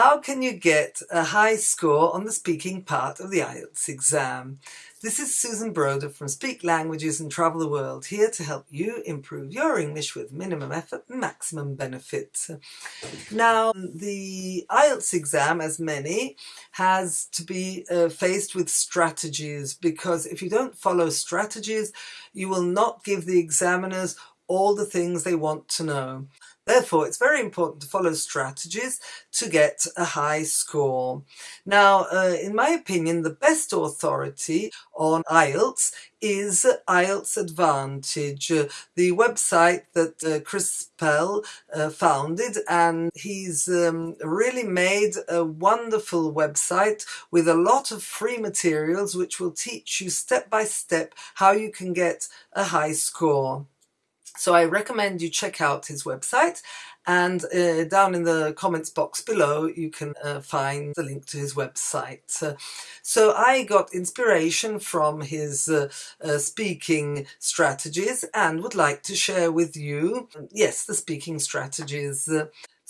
How can you get a high score on the speaking part of the IELTS exam? This is Susan Broder from Speak Languages and Travel the World, here to help you improve your English with minimum effort maximum benefit. Now, the IELTS exam, as many, has to be uh, faced with strategies because if you don't follow strategies, you will not give the examiners all the things they want to know. Therefore, it's very important to follow strategies to get a high score. Now, uh, in my opinion, the best authority on IELTS is IELTS Advantage, uh, the website that uh, Chris Pell uh, founded and he's um, really made a wonderful website with a lot of free materials which will teach you step by step how you can get a high score. So I recommend you check out his website and uh, down in the comments box below you can uh, find the link to his website. Uh, so I got inspiration from his uh, uh, speaking strategies and would like to share with you, yes, the speaking strategies.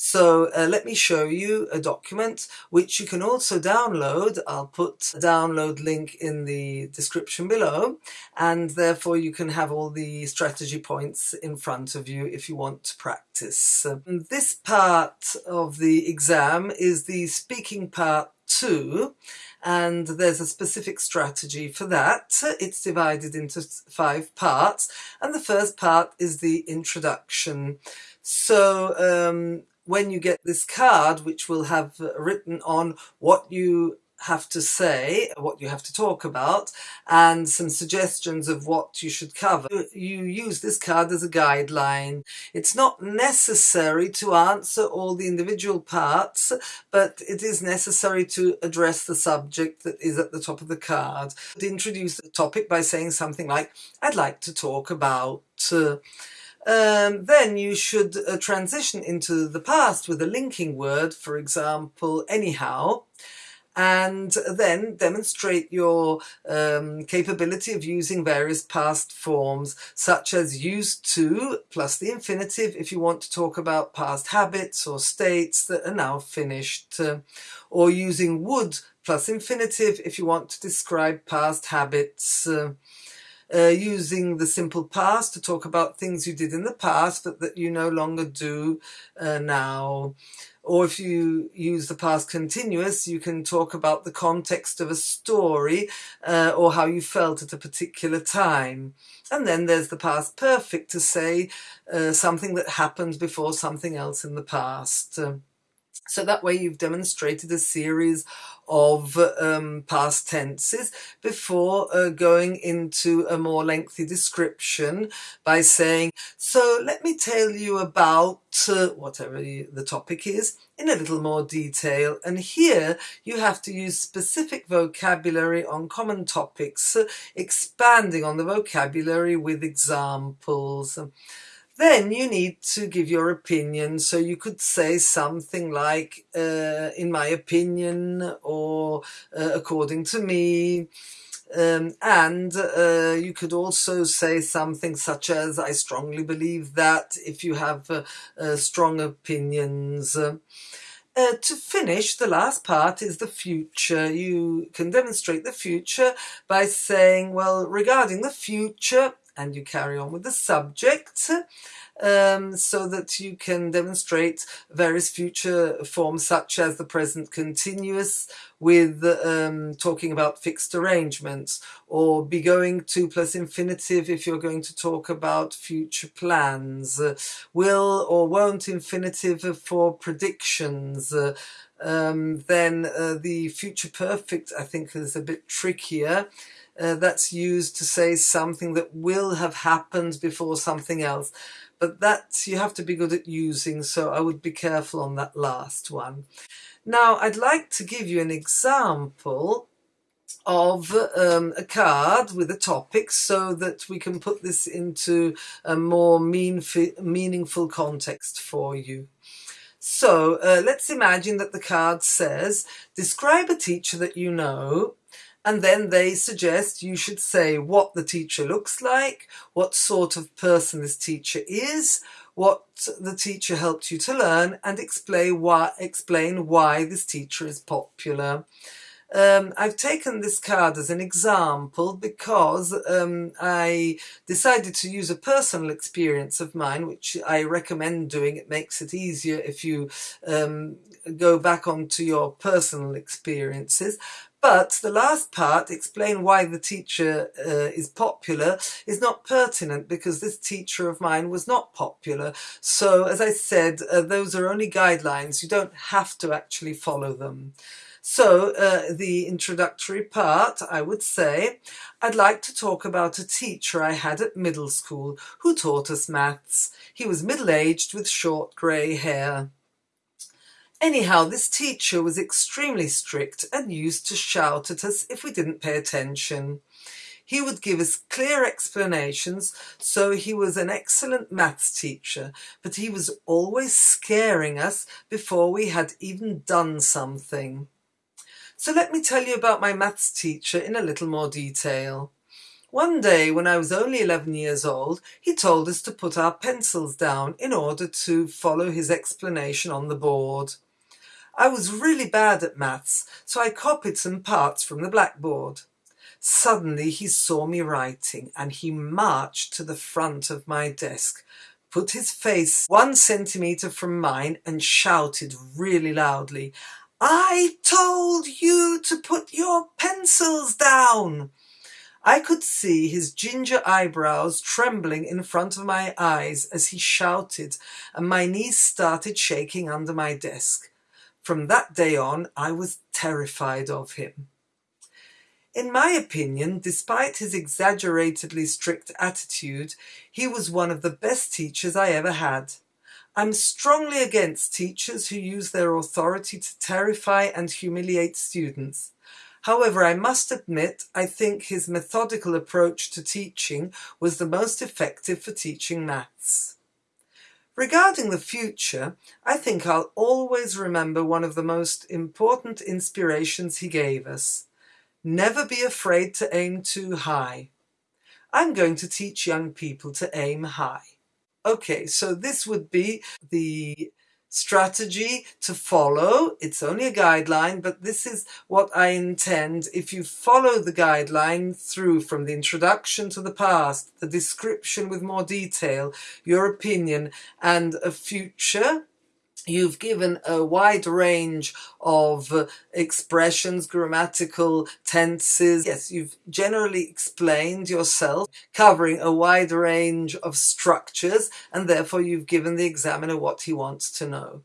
So uh, let me show you a document which you can also download. I'll put a download link in the description below and therefore you can have all the strategy points in front of you if you want to practice. this part of the exam is the speaking part two and there's a specific strategy for that. It's divided into five parts and the first part is the introduction. So um, when you get this card, which will have written on what you have to say, what you have to talk about, and some suggestions of what you should cover. You use this card as a guideline. It's not necessary to answer all the individual parts, but it is necessary to address the subject that is at the top of the card. Introduce the topic by saying something like, I'd like to talk about... Uh, um, then you should uh, transition into the past with a linking word, for example, anyhow, and then demonstrate your um, capability of using various past forms such as used to plus the infinitive if you want to talk about past habits or states that are now finished uh, or using would plus infinitive if you want to describe past habits uh, uh, using the simple past to talk about things you did in the past but that you no longer do uh, now. Or if you use the past continuous, you can talk about the context of a story uh, or how you felt at a particular time. And then there's the past perfect to say uh, something that happened before something else in the past. So that way you've demonstrated a series of um, past tenses before uh, going into a more lengthy description by saying, so let me tell you about uh, whatever the topic is in a little more detail. And here you have to use specific vocabulary on common topics, uh, expanding on the vocabulary with examples. Then you need to give your opinion. So you could say something like, uh, in my opinion, or uh, according to me. Um, and uh, you could also say something such as, I strongly believe that if you have uh, uh, strong opinions. Uh, to finish, the last part is the future. You can demonstrate the future by saying, well, regarding the future, and you carry on with the subject um, so that you can demonstrate various future forms such as the present continuous with um, talking about fixed arrangements or be going to plus infinitive if you're going to talk about future plans, uh, will or won't infinitive for predictions, uh, um, then uh, the future perfect I think is a bit trickier uh, that's used to say something that will have happened before something else. But that you have to be good at using, so I would be careful on that last one. Now, I'd like to give you an example of um, a card with a topic so that we can put this into a more mean meaningful context for you. So uh, let's imagine that the card says, describe a teacher that you know and then they suggest you should say what the teacher looks like, what sort of person this teacher is, what the teacher helped you to learn and explain why, explain why this teacher is popular. Um, I've taken this card as an example because um, I decided to use a personal experience of mine, which I recommend doing. It makes it easier if you um, go back onto your personal experiences. But the last part, explain why the teacher uh, is popular, is not pertinent because this teacher of mine was not popular. So as I said, uh, those are only guidelines. You don't have to actually follow them. So uh, the introductory part, I would say, I'd like to talk about a teacher I had at middle school who taught us maths. He was middle-aged with short grey hair. Anyhow, this teacher was extremely strict and used to shout at us if we didn't pay attention. He would give us clear explanations, so he was an excellent maths teacher, but he was always scaring us before we had even done something. So let me tell you about my maths teacher in a little more detail. One day when I was only 11 years old, he told us to put our pencils down in order to follow his explanation on the board. I was really bad at maths, so I copied some parts from the blackboard. Suddenly he saw me writing and he marched to the front of my desk, put his face one centimetre from mine and shouted really loudly, I told you to put your pencils down. I could see his ginger eyebrows trembling in front of my eyes as he shouted and my knees started shaking under my desk. From that day on, I was terrified of him. In my opinion, despite his exaggeratedly strict attitude, he was one of the best teachers I ever had. I'm strongly against teachers who use their authority to terrify and humiliate students. However, I must admit, I think his methodical approach to teaching was the most effective for teaching maths. Regarding the future, I think I'll always remember one of the most important inspirations he gave us. Never be afraid to aim too high. I'm going to teach young people to aim high. Okay, so this would be the strategy to follow. It's only a guideline, but this is what I intend. If you follow the guideline through from the introduction to the past, the description with more detail, your opinion, and a future You've given a wide range of uh, expressions, grammatical tenses. Yes, you've generally explained yourself, covering a wide range of structures, and therefore you've given the examiner what he wants to know.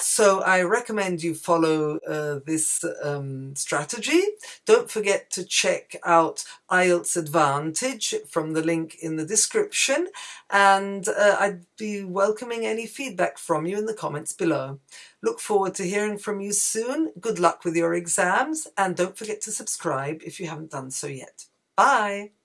So I recommend you follow uh, this um, strategy. Don't forget to check out IELTS Advantage from the link in the description and uh, I'd be welcoming any feedback from you in the comments below. Look forward to hearing from you soon. Good luck with your exams and don't forget to subscribe if you haven't done so yet. Bye!